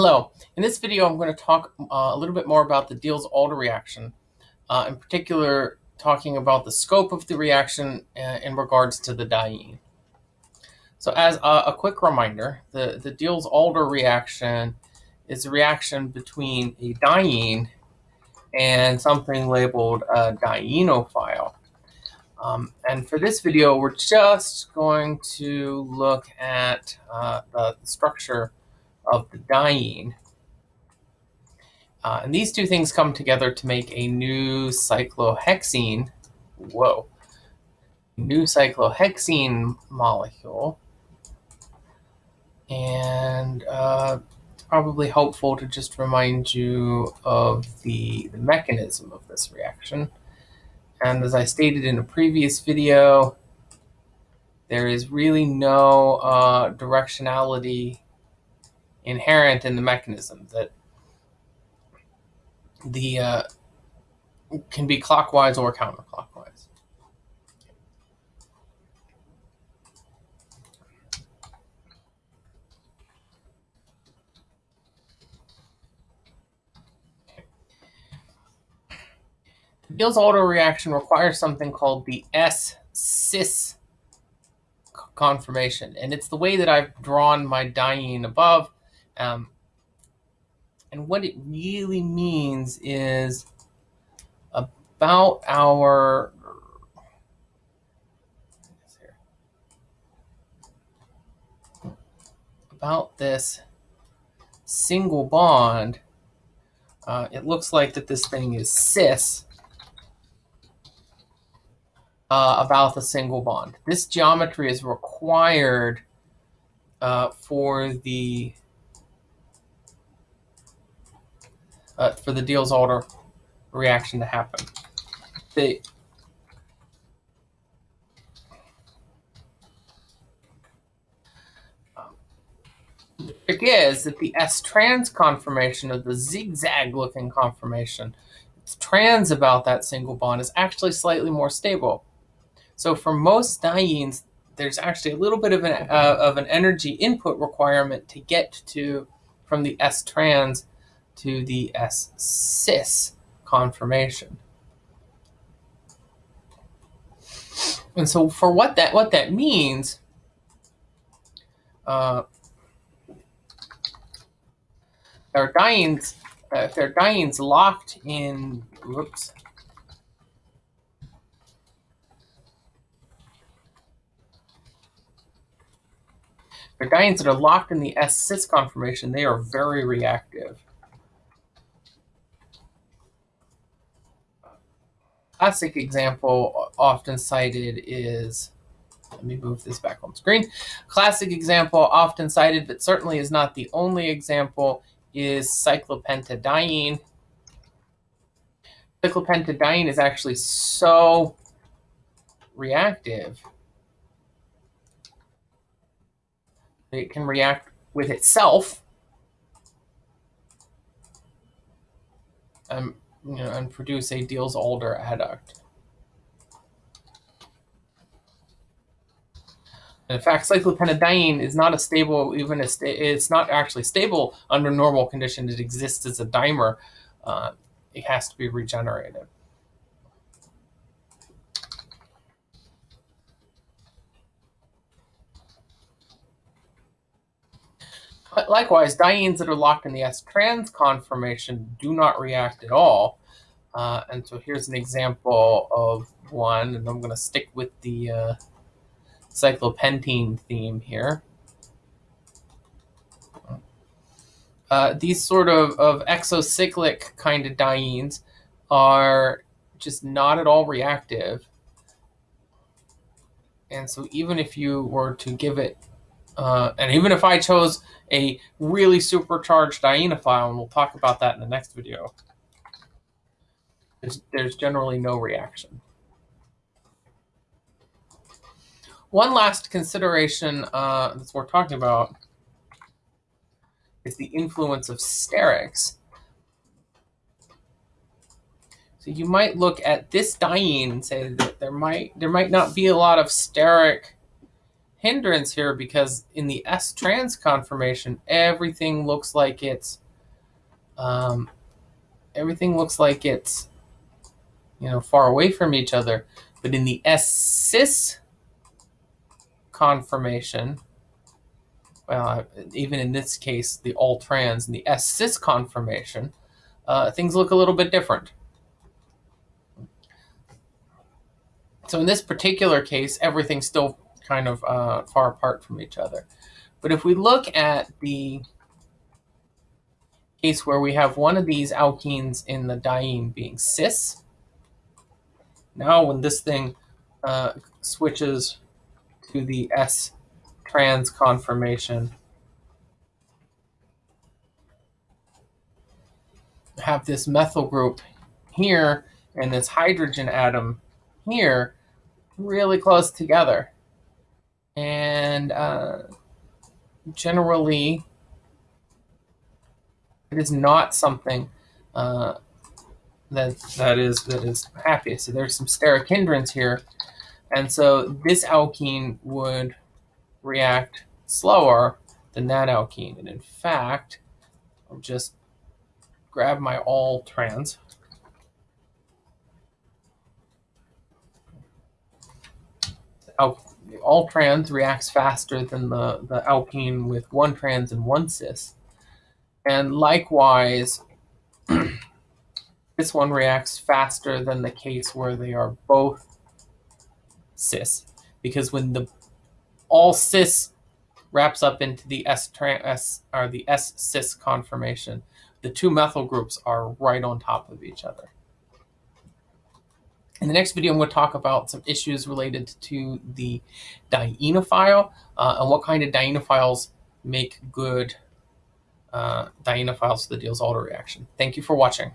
Hello. In this video, I'm going to talk uh, a little bit more about the Diels-Alder reaction, uh, in particular talking about the scope of the reaction uh, in regards to the diene. So as a, a quick reminder, the, the Diels-Alder reaction is a reaction between a diene and something labeled a dienophile. Um, and for this video, we're just going to look at uh, the structure of the diene. Uh, and these two things come together to make a new cyclohexene, whoa, new cyclohexene molecule. And uh, probably helpful to just remind you of the, the mechanism of this reaction. And as I stated in a previous video, there is really no uh, directionality inherent in the mechanism that the uh, can be clockwise or counterclockwise. The Diels-Alder reaction requires something called the S-cis conformation, and it's the way that I've drawn my diene above um, and what it really means is about our about this single bond, uh, it looks like that this thing is cis uh, about the single bond. This geometry is required uh, for the uh, for the Diels-Alder reaction to happen. The trick is that the S-trans conformation of the zigzag-looking conformation, it's trans about that single bond, is actually slightly more stable. So for most dienes, there's actually a little bit of an, uh, of an energy input requirement to get to from the S-trans to the S-cis conformation. And so for what that what that means, uh, their dienes, uh, if their dienes locked in, whoops, their dienes that are locked in the S-cis conformation, they are very reactive. Classic example often cited is, let me move this back on screen. Classic example often cited, but certainly is not the only example, is cyclopentadiene. Cyclopentadiene is actually so reactive that it can react with itself um, you know, and produce a Diels-Alder adduct. in fact, cyclopentadiene is not a stable, even a sta it's not actually stable under normal conditions. It exists as a dimer. Uh, it has to be regenerated. Likewise, dienes that are locked in the S-trans conformation do not react at all. Uh, and so here's an example of one, and I'm going to stick with the uh, cyclopentene theme here. Uh, these sort of, of exocyclic kind of dienes are just not at all reactive. And so even if you were to give it uh, and even if I chose a really supercharged dienophile, and we'll talk about that in the next video, there's, there's generally no reaction. One last consideration uh, that we're talking about is the influence of sterics. So you might look at this diene and say that there might there might not be a lot of steric hindrance here because in the S trans conformation, everything looks like it's um, everything looks like it's you know far away from each other. But in the S cis conformation, well, even in this case, the all trans and the S cis conformation, uh, things look a little bit different. So in this particular case, everything's still kind of uh, far apart from each other. But if we look at the case where we have one of these alkenes in the diene being cis, now when this thing uh, switches to the S trans conformation, have this methyl group here and this hydrogen atom here really close together. And uh, generally, it is not something uh, that that is that is happy. So there's some steric hindrance here, and so this alkene would react slower than that alkene. And in fact, I'll just grab my all trans. All trans reacts faster than the, the alkene with one trans and one cis. And likewise, this one reacts faster than the case where they are both cis. Because when the all cis wraps up into the S, S or the S cis conformation, the two methyl groups are right on top of each other. In the next video, I'm going to talk about some issues related to the dienophile uh, and what kind of dienophiles make good uh, dienophiles for the Diels-Alder reaction. Thank you for watching.